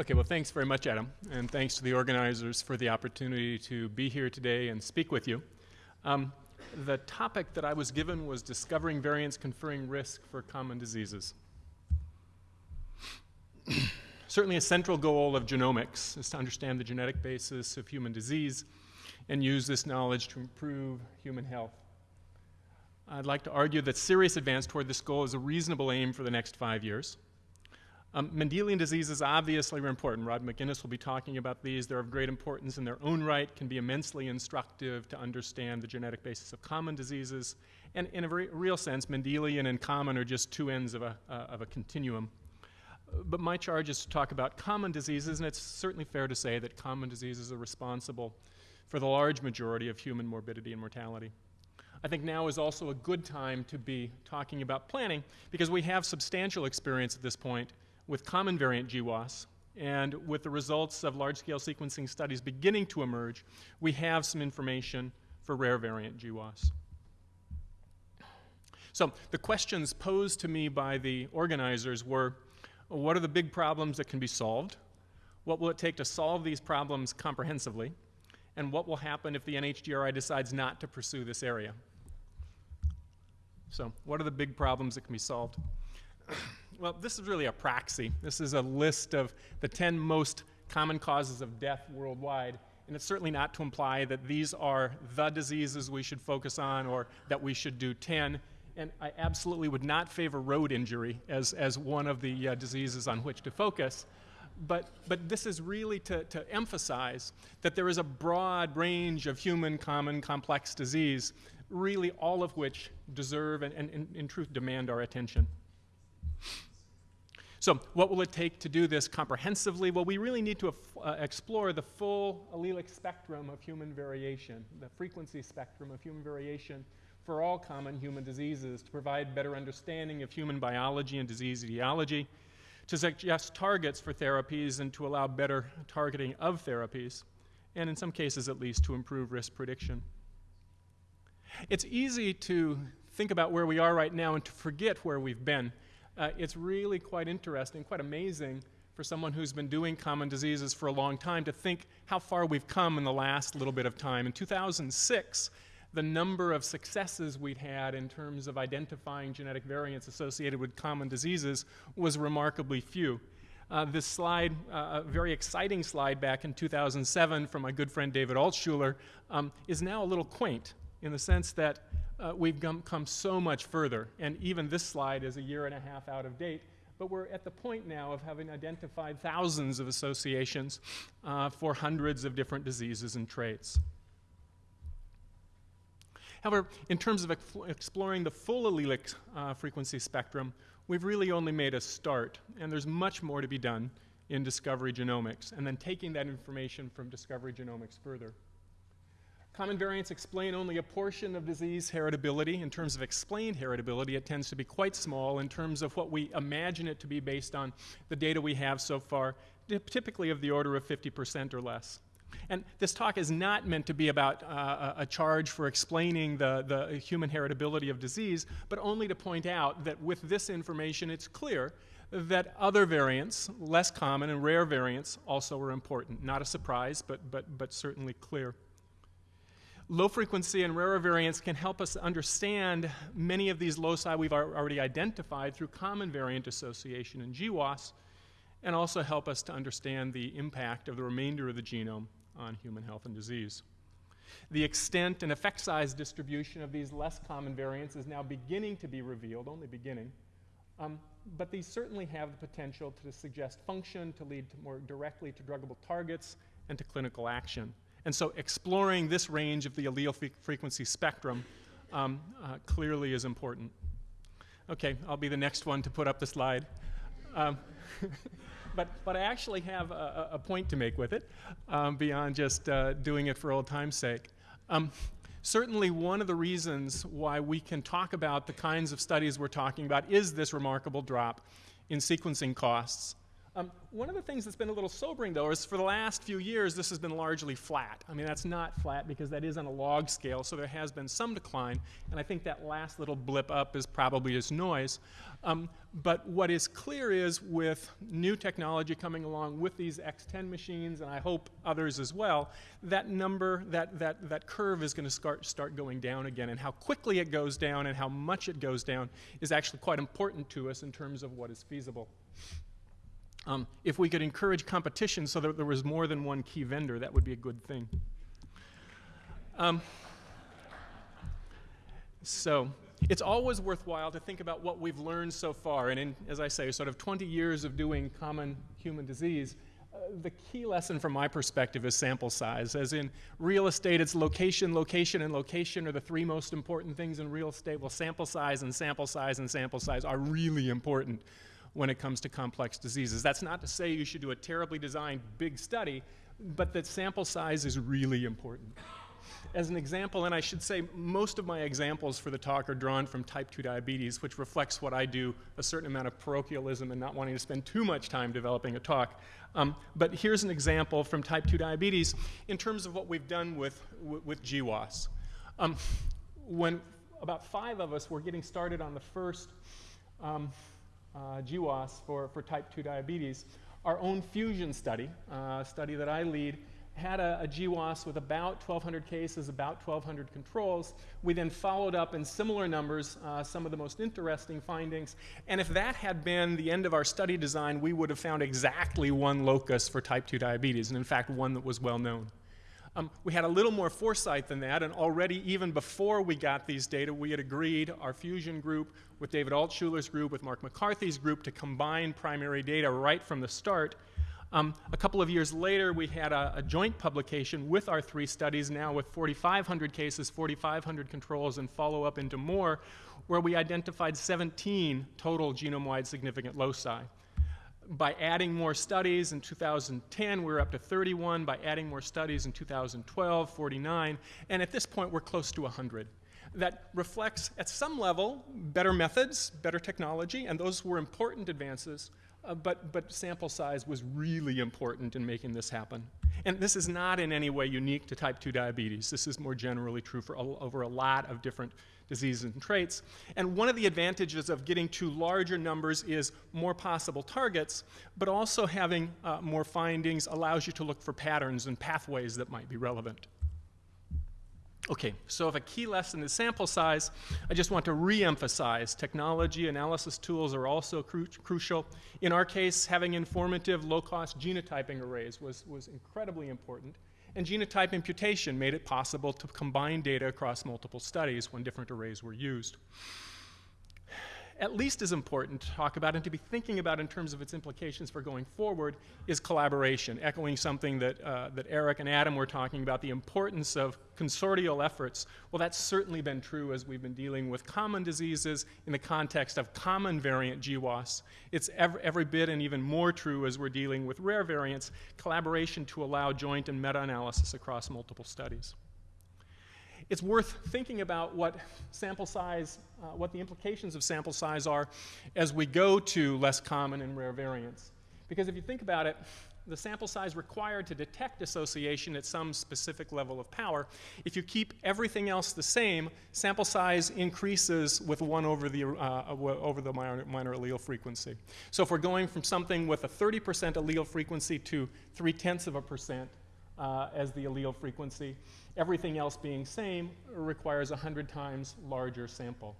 Okay, well, thanks very much, Adam, and thanks to the organizers for the opportunity to be here today and speak with you. Um, the topic that I was given was discovering variants conferring risk for common diseases. Certainly, a central goal of genomics is to understand the genetic basis of human disease and use this knowledge to improve human health. I'd like to argue that serious advance toward this goal is a reasonable aim for the next five years. Um, Mendelian diseases obviously are important. Rod McInnes will be talking about these. They're of great importance in their own right, can be immensely instructive to understand the genetic basis of common diseases. And in a re real sense, Mendelian and common are just two ends of a, uh, of a continuum. But my charge is to talk about common diseases, and it's certainly fair to say that common diseases are responsible for the large majority of human morbidity and mortality. I think now is also a good time to be talking about planning because we have substantial experience at this point with common variant GWAS, and with the results of large-scale sequencing studies beginning to emerge, we have some information for rare variant GWAS. So the questions posed to me by the organizers were, what are the big problems that can be solved? What will it take to solve these problems comprehensively? And what will happen if the NHGRI decides not to pursue this area? So what are the big problems that can be solved? Well, this is really a proxy. This is a list of the 10 most common causes of death worldwide. And it's certainly not to imply that these are the diseases we should focus on or that we should do 10. And I absolutely would not favor road injury as, as one of the uh, diseases on which to focus. But, but this is really to, to emphasize that there is a broad range of human, common, complex disease, really all of which deserve and, and, and in truth demand our attention. So what will it take to do this comprehensively? Well, we really need to uh, explore the full allelic spectrum of human variation, the frequency spectrum of human variation for all common human diseases to provide better understanding of human biology and disease etiology, to suggest targets for therapies and to allow better targeting of therapies, and in some cases at least to improve risk prediction. It's easy to think about where we are right now and to forget where we've been uh, it's really quite interesting, quite amazing for someone who's been doing common diseases for a long time to think how far we've come in the last little bit of time. In 2006, the number of successes we'd had in terms of identifying genetic variants associated with common diseases was remarkably few. Uh, this slide, uh, a very exciting slide back in 2007 from my good friend David Altshuler, um, is now a little quaint in the sense that uh, we've come, so much further. And even this slide is a year and a half out of date. But we're at the point now of having identified thousands of associations uh, for hundreds of different diseases and traits. However, in terms of ex exploring the full allelic uh, frequency spectrum, we've really only made a start, and there's much more to be done in discovery genomics, and then taking that information from discovery genomics further. Common variants explain only a portion of disease heritability. In terms of explained heritability, it tends to be quite small in terms of what we imagine it to be based on the data we have so far, typically of the order of 50% or less. And this talk is not meant to be about uh, a charge for explaining the, the human heritability of disease, but only to point out that with this information, it's clear that other variants, less common and rare variants, also are important. Not a surprise, but, but, but certainly clear. Low frequency and rarer variants can help us understand many of these loci we've already identified through common variant association in GWAS, and also help us to understand the impact of the remainder of the genome on human health and disease. The extent and effect size distribution of these less common variants is now beginning to be revealed, only beginning. Um, but these certainly have the potential to suggest function, to lead to more directly to druggable targets, and to clinical action. And so exploring this range of the allele frequency spectrum um, uh, clearly is important. Okay, I'll be the next one to put up the slide. Um, but, but I actually have a, a, point to make with it um, beyond just uh, doing it for old time's sake. Um, certainly one of the reasons why we can talk about the kinds of studies we're talking about is this remarkable drop in sequencing costs Um, one of the things that's been a little sobering, though, is for the last few years, this has been largely flat. I mean, that's not flat because that is on a log scale, so there has been some decline, and I think that last little blip up is probably just noise. Um, but what is clear is with new technology coming along with these X10 machines, and I hope others as well, that number, that, that, that curve is going to start, start going down again. And how quickly it goes down and how much it goes down is actually quite important to us in terms of what is feasible. Um, if we could encourage competition so that there was more than one key vendor, that would be a good thing. Um, so it's always worthwhile to think about what we've learned so far. And in, as I say, sort of 20 years of doing common human disease, uh, the key lesson from my perspective is sample size. As in real estate, it's location, location, and location are the three most important things in real estate. Well, sample size and sample size and sample size are really important when it comes to complex diseases. That's not to say you should do a terribly designed big study, but that sample size is really important. As an example, and I should say most of my examples for the talk are drawn from type 2 diabetes, which reflects what I do, a certain amount of parochialism and not wanting to spend too much time developing a talk. Um, but here's an example from type 2 diabetes in terms of what we've done with, with GWAS. Um, when about five of us were getting started on the first um, GWAS for, for type 2 diabetes. Our own fusion study, uh, study that I lead, had a, a GWAS with about 1,200 cases, about 1,200 controls. We then followed up in similar numbers uh, some of the most interesting findings. And if that had been the end of our study design, we would have found exactly one locus for type 2 diabetes, and in fact, one that was well known. Um, we had a little more foresight than that, and already, even before we got these data, we had agreed, our fusion group, with David Altshuler's group, with Mark McCarthy's group, to combine primary data right from the start. Um, a couple of years later, we had a, a, joint publication with our three studies, now with 4,500 cases, 4,500 controls, and follow up into more, where we identified 17 total genome wide significant loci by adding more studies in 2010, we we're up to 31. By adding more studies in 2012, 49. And at this point, we're close to 100. That reflects, at some level, better methods, better technology, and those were important advances. Uh, but, but sample size was really important in making this happen. And this is not in any way unique to type 2 diabetes. This is more generally true for over a lot of different diseases and traits. And one of the advantages of getting to larger numbers is more possible targets, but also having uh, more findings allows you to look for patterns and pathways that might be relevant. Okay, so if a key lesson is sample size, I just want to re-emphasize technology analysis tools are also cru crucial. In our case, having informative low-cost genotyping arrays was, was incredibly important. And genotype imputation made it possible to combine data across multiple studies when different arrays were used at least as important to talk about and to be thinking about in terms of its implications for going forward is collaboration, echoing something that, uh, that Eric and Adam were talking about, the importance of consortial efforts. Well, that's certainly been true as we've been dealing with common diseases in the context of common variant GWAS. It's every, every bit and even more true as we're dealing with rare variants, collaboration to allow joint and meta-analysis across multiple studies it's worth thinking about what sample size, uh, what the implications of sample size are as we go to less common and rare variants. Because if you think about it, the sample size required to detect association at some specific level of power, if you keep everything else the same, sample size increases with 1 over the, uh, over the minor, minor, allele frequency. So if we're going from something with a 30% allele frequency to 3 tenths of a percent uh, as the allele frequency, Everything else being same requires a 100 times larger sample.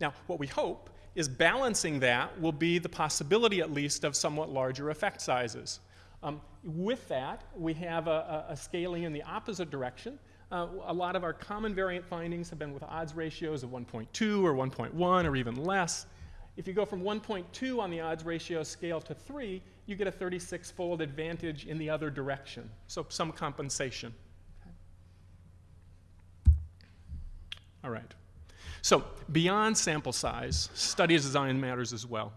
Now, what we hope is balancing that will be the possibility, at least, of somewhat larger effect sizes. Um, with that, we have a, a, scaling in the opposite direction. Uh, a lot of our common variant findings have been with odds ratios of 1.2 or 1.1 or even less. If you go from 1.2 on the odds ratio scale to 3, you get a 36-fold advantage in the other direction, so some compensation. All right. So beyond sample size, study design matters as well.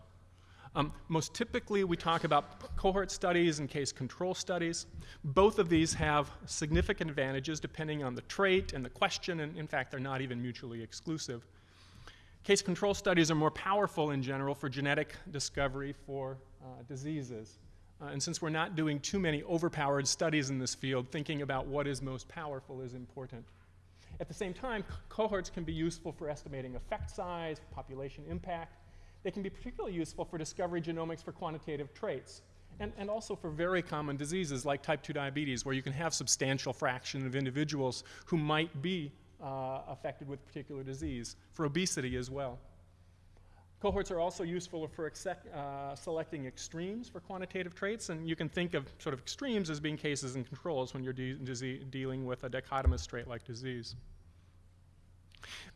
Um, most typically, we talk about cohort studies and case control studies. Both of these have significant advantages depending on the trait and the question, and in fact, they're not even mutually exclusive. Case control studies are more powerful in general for genetic discovery for uh, diseases. Uh, and since we're not doing too many overpowered studies in this field, thinking about what is most powerful is important. At the same time, cohorts can be useful for estimating effect size, population impact. They can be particularly useful for discovery genomics for quantitative traits, and, and also for very common diseases like type 2 diabetes, where you can have substantial fraction of individuals who might be uh, affected with particular disease, for obesity as well. Cohorts are also useful for uh, selecting extremes for quantitative traits, and you can think of sort of extremes as being cases and controls when you're de dealing with a dichotomous trait-like disease.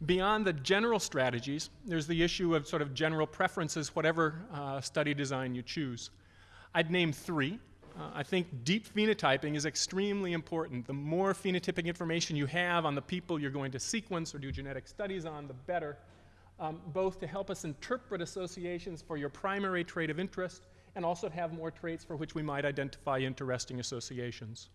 Beyond the general strategies, there's the issue of sort of general preferences, whatever uh, study design you choose. I'd name three. Uh, I think deep phenotyping is extremely important. The more phenotypic information you have on the people you're going to sequence or do genetic studies on, the better um, both to help us interpret associations for your primary trait of interest and also to have more traits for which we might identify interesting associations.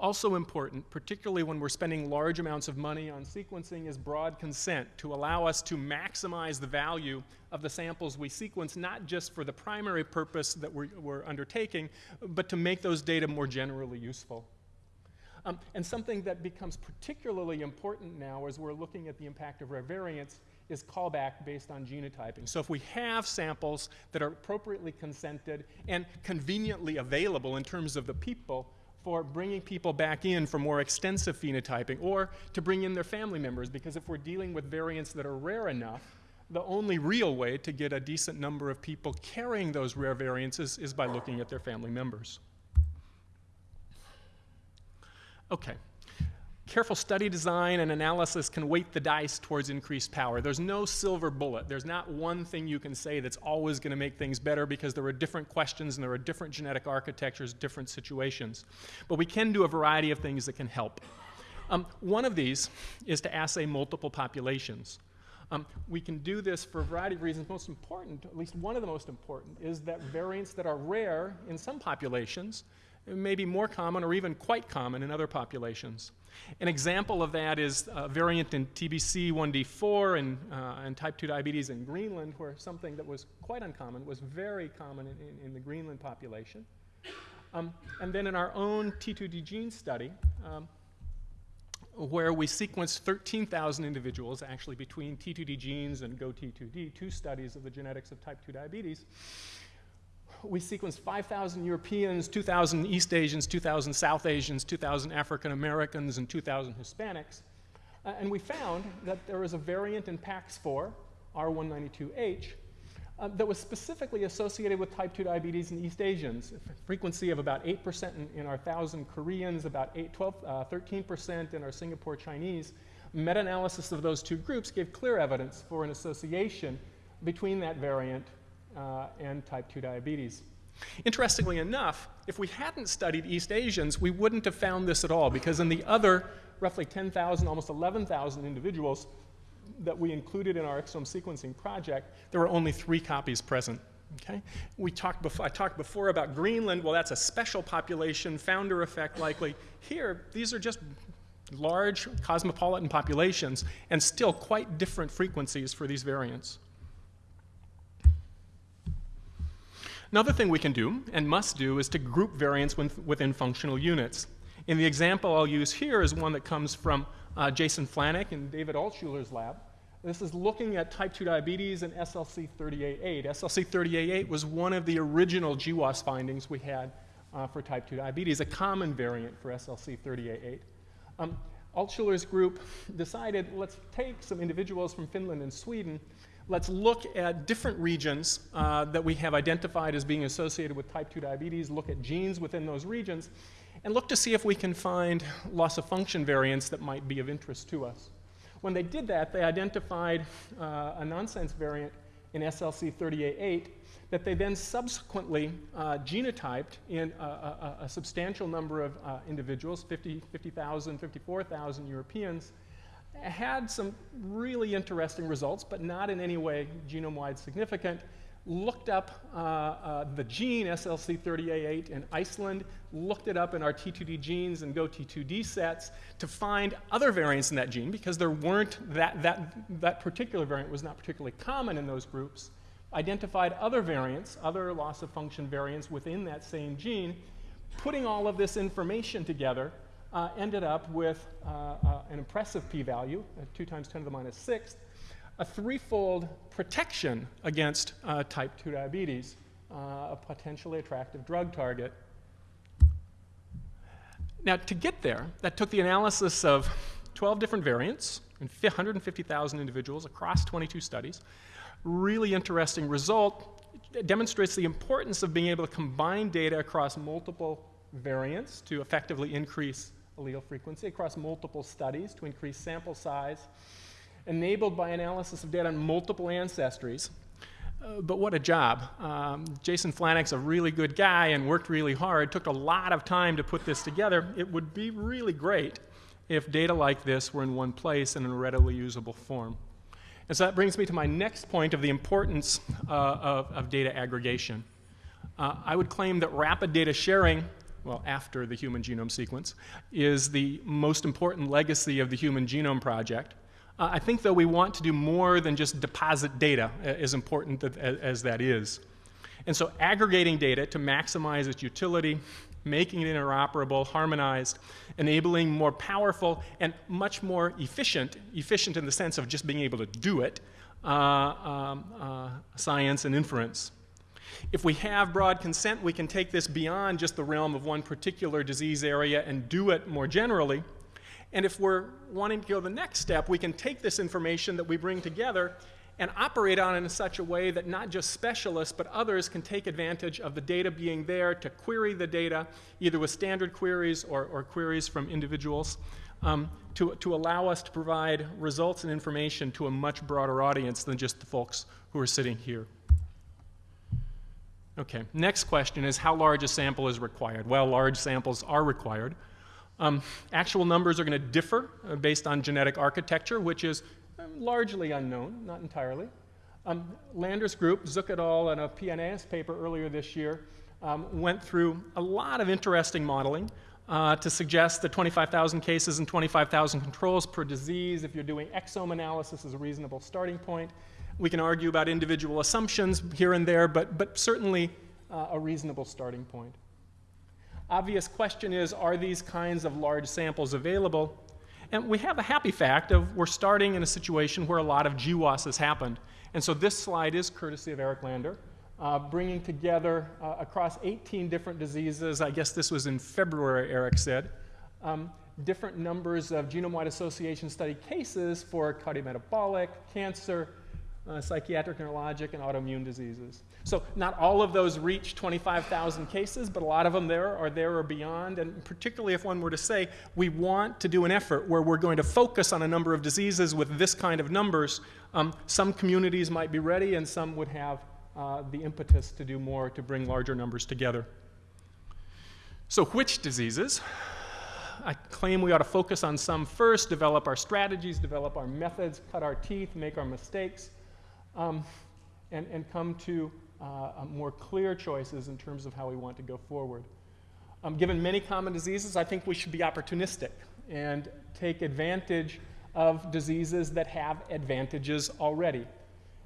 Also important, particularly when we're spending large amounts of money on sequencing, is broad consent to allow us to maximize the value of the samples we sequence, not just for the primary purpose that we're, we're undertaking, but to make those data more generally useful. Um, and something that becomes particularly important now as we're looking at the impact of rare variants is callback based on genotyping. So if we have samples that are appropriately consented and conveniently available in terms of the people for bringing people back in for more extensive phenotyping or to bring in their family members because if we're dealing with variants that are rare enough, the only real way to get a decent number of people carrying those rare variants is, is by looking at their family members. Okay, Careful study design and analysis can weight the dice towards increased power. There's no silver bullet. There's not one thing you can say that's always going to make things better because there are different questions and there are different genetic architectures, different situations. But we can do a variety of things that can help. Um, one of these is to assay multiple populations. Um, we can do this for a variety of reasons. Most important, at least one of the most important, is that variants that are rare in some populations may be more common or even quite common in other populations. An example of that is a variant in TBC1D4 and, uh, and type 2 diabetes in Greenland, where something that was quite uncommon was very common in, in, in the Greenland population. Um, and then in our own T2D gene study, um, where we sequenced 13,000 individuals, actually between T2D genes and GoT2D, two studies of the genetics of type 2 diabetes, we sequenced 5,000 Europeans, 2,000 East Asians, 2,000 South Asians, 2,000 African Americans, and 2,000 Hispanics. Uh, and we found that there was a variant in PAX4, R192H, uh, that was specifically associated with type 2 diabetes in East Asians. Frequency of about 8% in, in our 1,000 Koreans, about 8, 12, uh, 13% in our Singapore Chinese. Meta-analysis of those two groups gave clear evidence for an association between that variant Uh, and type 2 diabetes. Interestingly enough, if we hadn't studied East Asians, we wouldn't have found this at all because in the other roughly 10,000, almost 11,000 individuals that we included in our exome sequencing project, there were only three copies present. Okay? We talked before, I talked before about Greenland. Well, that's a special population, founder effect likely. Here, these are just large cosmopolitan populations and still quite different frequencies for these variants. Another thing we can do, and must do, is to group variants within functional units. In the example I'll use here is one that comes from uh, Jason Flannick and David Altshuler's lab. This is looking at type 2 diabetes and SLC30A8. SLC30A8 was one of the original GWAS findings we had uh, for type 2 diabetes, a common variant for SLC30A8. Um, Altshuler's group decided let's take some individuals from Finland and Sweden let's look at different regions uh, that we have identified as being associated with type 2 diabetes, look at genes within those regions, and look to see if we can find loss of function variants that might be of interest to us. When they did that, they identified uh, a nonsense variant in SLC30A8 that they then subsequently uh, genotyped in a, a, a, substantial number of uh, individuals, 50, 50,000, 54,000 Europeans, had some really interesting results, but not in any way genome-wide significant. Looked up uh, uh, the gene SLC30A8 in Iceland, looked it up in our T2D genes and GoT2D sets to find other variants in that gene because there weren't that, that, that particular variant was not particularly common in those groups. identified other variants, other loss of function variants within that same gene, putting all of this information together uh, ended up with uh, uh, an impressive p-value, uh, 2 times 10 to the minus 6th, a threefold protection against uh, type 2 diabetes, a potentially attractive drug target. Now, to get there, that took the analysis of 12 different variants in 150,000 individuals across 22 studies. Really interesting result. It demonstrates the importance of being able to combine data across multiple variants to effectively increase allele frequency, across multiple studies to increase sample size, enabled by analysis of data on multiple ancestries. Uh, but what a job. Um, Jason Flannick's a really good guy and worked really hard, took a lot of time to put this together. It would be really great if data like this were in one place and in a readily usable form. And so that brings me to my next point of the importance uh, of, of, data aggregation. Uh, I would claim that rapid data sharing, well, after the human genome sequence, is the most important legacy of the Human Genome Project. Uh, I think, though, we want to do more than just deposit data, as important as, that is. And so aggregating data to maximize its utility, making it interoperable, harmonized, enabling more powerful and much more efficient, efficient in the sense of just being able to do it, uh, um, uh, science and inference. If we have broad consent, we can take this beyond just the realm of one particular disease area and do it more generally. And if we're wanting to go the next step, we can take this information that we bring together and operate on it in such a way that not just specialists, but others can take advantage of the data being there to query the data, either with standard queries or, or queries from individuals, um, to, to allow us to provide results and information to a much broader audience than just the folks who are sitting here. Okay, next question is how large a sample is required? Well, large samples are required. Um, actual numbers are going to differ uh, based on genetic architecture, which is um, largely unknown, not entirely. Um, Landers group, Zuk et al., in a PNAS paper earlier this year, um, went through a lot of interesting modeling uh, to suggest that 25,000 cases and 25,000 controls per disease, if you're doing exome analysis, is a reasonable starting point. We can argue about individual assumptions here and there, but, but certainly uh, a reasonable starting point. Obvious question is, are these kinds of large samples available? And we have a happy fact of we're starting in a situation where a lot of GWAS has happened. And so this slide is courtesy of Eric Lander, uh, bringing together uh, across 18 different diseases, I guess this was in February, Eric said, um, different numbers of genome-wide association study cases for cardiometabolic, cancer, uh, psychiatric, neurologic, and autoimmune diseases. So not all of those reach 25,000 cases, but a lot of them there are there or beyond. And particularly if one were to say, we want to do an effort where we're going to focus on a number of diseases with this kind of numbers, um, some communities might be ready and some would have uh, the impetus to do more to bring larger numbers together. So which diseases? I claim we ought to focus on some first, develop our strategies, develop our methods, cut our teeth, make our mistakes, um, and, and come to uh, more clear choices in terms of how we want to go forward. Um, given many common diseases, I think we should be opportunistic and take advantage of diseases that have advantages already.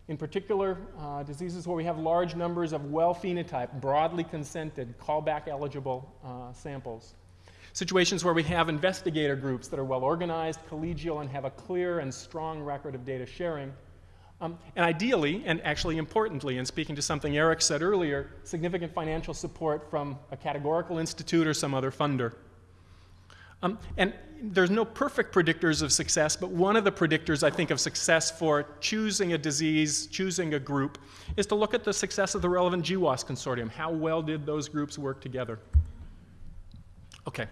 In particular, uh, diseases where we have large numbers of well phenotyped, broadly consented, callback eligible uh, samples. Situations where we have investigator groups that are well organized, collegial, and have a clear and strong record of data sharing. Um, and ideally, and actually importantly, and speaking to something Eric said earlier, significant financial support from a categorical institute or some other funder. Um, and there's no perfect predictors of success, but one of the predictors I think of success for choosing a disease, choosing a group, is to look at the success of the relevant GWAS consortium. How well did those groups work together? Okay.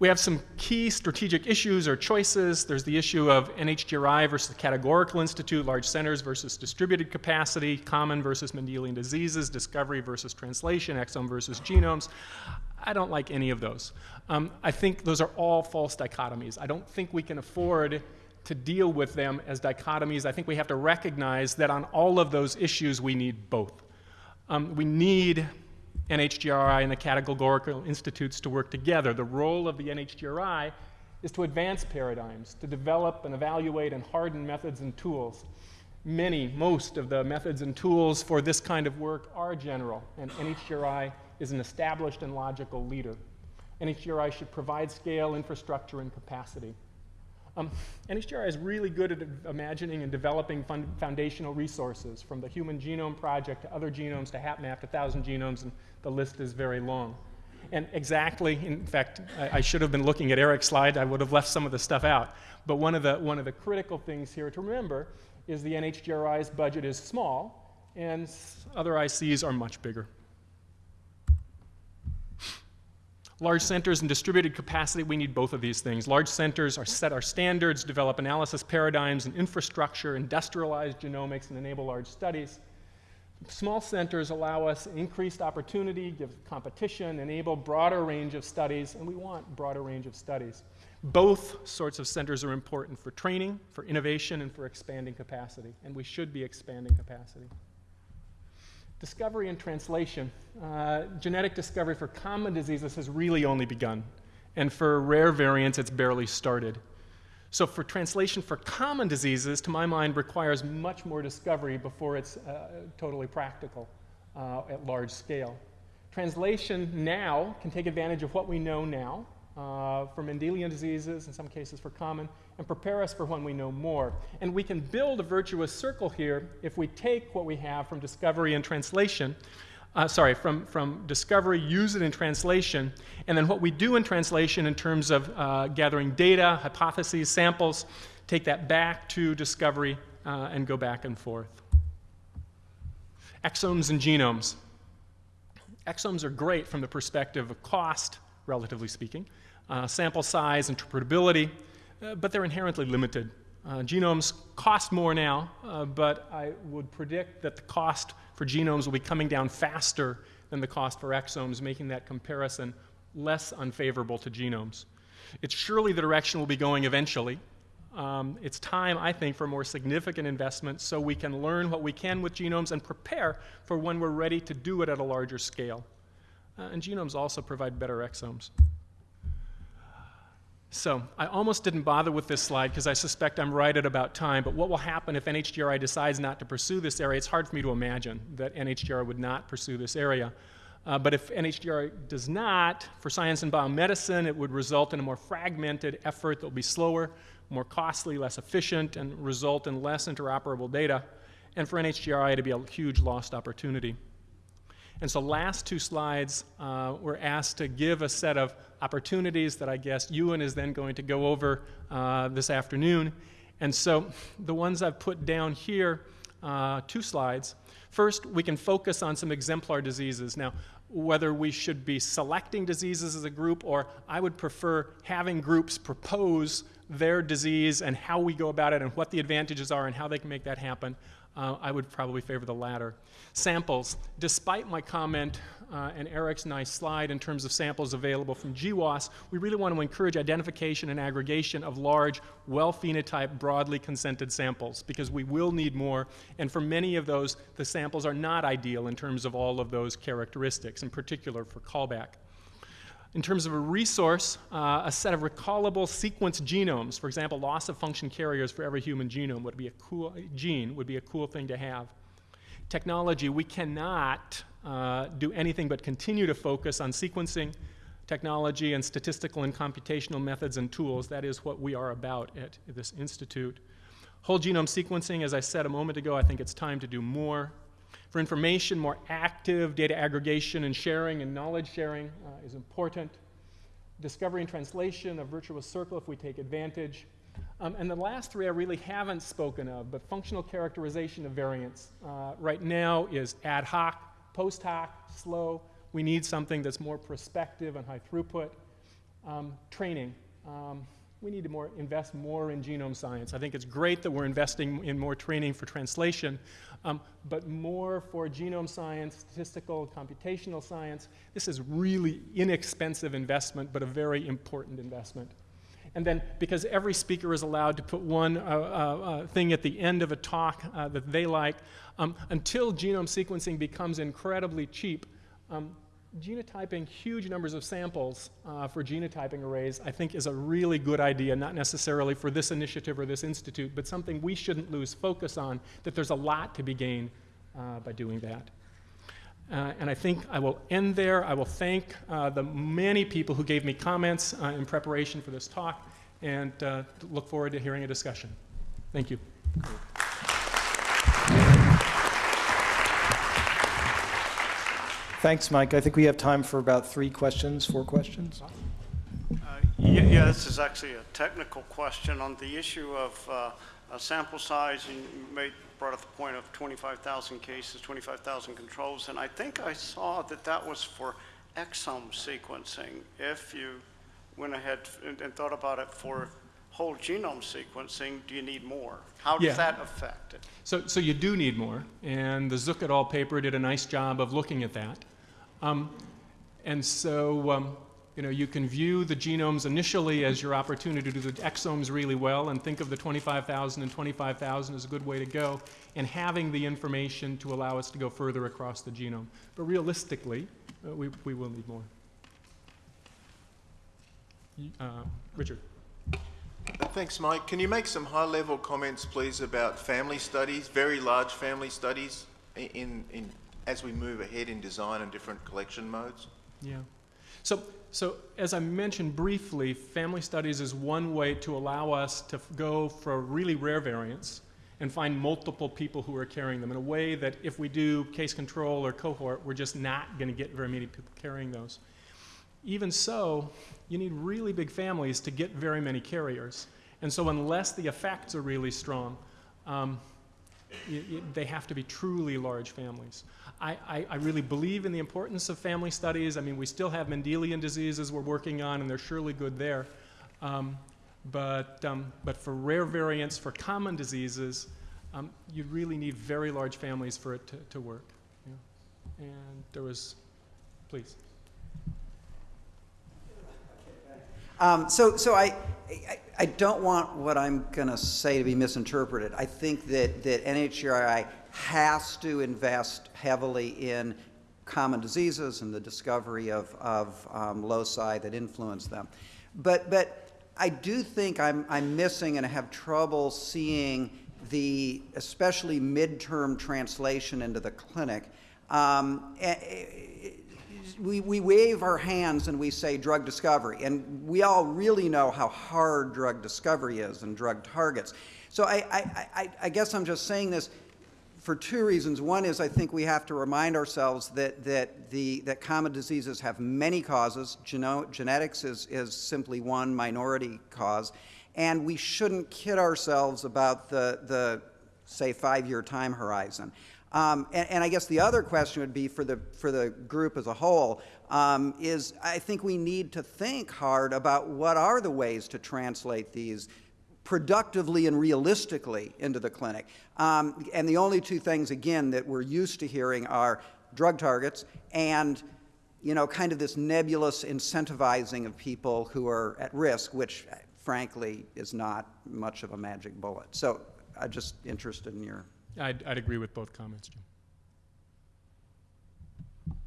We have some key strategic issues or choices. There's the issue of NHGRI versus categorical institute, large centers versus distributed capacity, common versus Mendelian diseases, discovery versus translation, exome versus genomes. I don't like any of those. Um, I think those are all false dichotomies. I don't think we can afford to deal with them as dichotomies. I think we have to recognize that on all of those issues, we need both. Um, we need NHGRI and the categorical institutes to work together. The role of the NHGRI is to advance paradigms, to develop and evaluate and harden methods and tools. many, most of the methods and tools for this kind of work are general, and NHGRI is an established and logical leader. NHGRI should provide scale, infrastructure, and capacity. Um, NHGRI is really good at imagining and developing foundational resources, from the Human Genome Project to other genomes to HapMap to 1,000 genomes, and the list is very long. And exactly, in fact, I, I, should have been looking at Eric's slide. I would have left some of the stuff out. But one of the, one of the critical things here to remember is the NHGRI's budget is small, and other ICs are much bigger. Large centers and distributed capacity, we need both of these things. Large centers are set our standards, develop analysis paradigms and infrastructure, industrialize genomics, and enable large studies. Small centers allow us increased opportunity, give competition, enable broader range of studies, and we want broader range of studies. Both sorts of centers are important for training, for innovation, and for expanding capacity, and we should be expanding capacity. Discovery and translation. Uh, genetic discovery for common diseases has really only begun, and for rare variants, it's barely started. So, for translation for common diseases, to my mind, requires much more discovery before it's uh, totally practical uh, at large scale. Translation now can take advantage of what we know now uh, for Mendelian diseases, in some cases for common, and prepare us for when we know more. And we can build a virtuous circle here if we take what we have from discovery and translation, uh, sorry, from, from discovery, use it in translation, and then what we do in translation in terms of uh, gathering data, hypotheses, samples, take that back to discovery uh, and go back and forth. Exomes and genomes. Exomes are great from the perspective of cost, relatively speaking uh, sample size, interpretability, uh, but they're inherently limited. Uh, genomes cost more now, uh, but I would predict that the cost for genomes will be coming down faster than the cost for exomes, making that comparison less unfavorable to genomes. It's surely the direction we'll be going eventually. Um, it's time, I think, for more significant investment so we can learn what we can with genomes and prepare for when we're ready to do it at a larger scale. Uh, and genomes also provide better exomes. So I almost didn't bother with this slide because I suspect I'm right at about time, but what will happen if NHGRI decides not to pursue this area? It's hard for me to imagine that NHGRI would not pursue this area. Uh, but if NHGRI does not, for science and biomedicine, it would result in a more fragmented effort that will be slower, more costly, less efficient, and result in less interoperable data. And for NHGRI, it'd be a huge lost opportunity. And so last two slides, uh, we're asked to give a set of opportunities that I guess Ewan is then going to go over uh, this afternoon. And so the ones I've put down here, uh, two slides. First, we can focus on some exemplar diseases. Now, whether we should be selecting diseases as a group or I would prefer having groups propose their disease and how we go about it and what the advantages are and how they can make that happen uh, I would probably favor the latter. Samples. Despite my comment uh, and Eric's nice slide in terms of samples available from GWAS, we really want to encourage identification and aggregation of large, well-phenotyped, broadly consented samples because we will need more. And for many of those, the samples are not ideal in terms of all of those characteristics, in particular for callback. In terms of a resource, uh, a set of recallable sequence genomes, for example, loss of function carriers for every human genome would be a cool gene would be a cool thing to have. Technology, we cannot uh, do anything but continue to focus on sequencing technology and statistical and computational methods and tools. That is what we are about at this institute. Whole genome sequencing, as I said a moment ago, I think it's time to do more. For information, more active data aggregation and sharing and knowledge sharing uh, is important. Discovery and translation, a virtuous circle if we take advantage. Um, and the last three I really haven't spoken of, but functional characterization of variants uh, right now is ad hoc, post hoc, slow. We need something that's more prospective and high throughput. Um, training. Um, we need to more invest more in genome science. I think it's great that we're investing in more training for translation, um, but more for genome science, statistical, computational science. This is really inexpensive investment, but a very important investment. And then, because every speaker is allowed to put one uh, uh, uh, thing at the end of a talk uh, that they like, um, until genome sequencing becomes incredibly cheap, um, genotyping huge numbers of samples uh, for genotyping arrays, I think, is a really good idea, not necessarily for this initiative or this institute, but something we shouldn't lose focus on, that there's a lot to be gained uh, by doing that. Uh, and I think I will end there. I will thank uh, the many people who gave me comments uh, in preparation for this talk and uh, look forward to hearing a discussion. Thank you. Thanks, Mike. I think we have time for about three questions, four questions. Uh, Yeah, yeah, this is actually a technical question on the issue of uh, sample size. and You made, brought up the point of 25,000 cases, 25,000 controls, and I think I saw that that was for exome sequencing. If you went ahead and and thought about it for whole genome sequencing, do you need more? How Yeah. does that affect it? So, so you do need more, and the Zuk et al. paper did a nice job of looking at that. Um, and so, um, you know, you can view the genomes initially as your opportunity to do the exomes really well, and think of the 25,000 and 25,000 as a good way to go, and having the information to allow us to go further across the genome. But realistically, uh, we, we will need more. Uh, Richard. Thanks, Mike. Can you make some high-level comments, please, about family studies, very large family studies, in, in, as we move ahead in design and different collection modes? Yeah. So, so as I mentioned briefly, family studies is one way to allow us to go for really rare variants and find multiple people who are carrying them in a way that if we do case control or cohort, we're just not going to get very many people carrying those. Even so, you need really big families to get very many carriers. And so unless the effects are really strong, um, they have to be truly large families. I, I, I really believe in the importance of family studies. I mean, we still have Mendelian diseases we're working on, and they're surely good there. Um, but, um, but for rare variants, for common diseases, um, you really need very large families for it to, to work. Yeah. And there was, please. Um, so, so I, I, I don't want what I'm going to say to be misinterpreted. I think that, that NHGRI has to invest heavily in common diseases and the discovery of, of um, loci that influence them. But, but I do think I'm, I'm missing and have trouble seeing the especially midterm translation into the clinic. Um, eh, eh, we, we wave our hands and we say drug discovery, and we all really know how hard drug discovery is and drug targets. So I, I, I, I guess I'm just saying this for two reasons. One is I think we have to remind ourselves that, that, the, that common diseases have many causes. Geno genetics is, is simply one minority cause. And we shouldn't kid ourselves about the, the say, five-year time horizon. Um, and, and, I guess the other question would be for the, for the group as a whole um, is I think we need to think hard about what are the ways to translate these productively and realistically into the clinic. Um, and the only two things, again, that we're used to hearing are drug targets and you know, kind of this nebulous incentivizing of people who are at risk, which frankly is not much of a magic bullet. So I'm just interested in your I'd, I'd agree with both comments, Jim.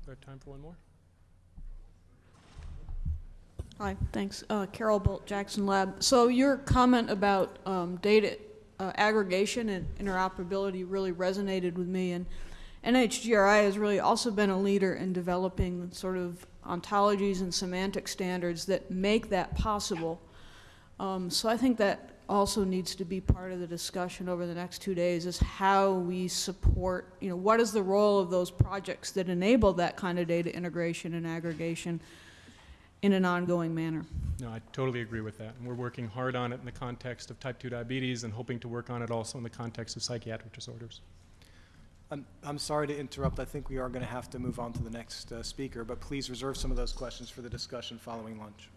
Have time for one more? Hi, thanks. Uh, Carol Bult, Jackson Lab. So your comment about um, data uh, aggregation and interoperability really resonated with me, and NHGRI has really also been a leader in developing sort of ontologies and semantic standards that make that possible. Um, so I think that also needs to be part of the discussion over the next two days is how we support, you know, what is the role of those projects that enable that kind of data integration and aggregation in an ongoing manner. No, I totally agree with that. And we're working hard on it in the context of type 2 diabetes and hoping to work on it also in the context of psychiatric disorders. I'm, I'm sorry to interrupt. I think we are going to have to move on to the next uh, speaker, but please reserve some of those questions for the discussion following lunch.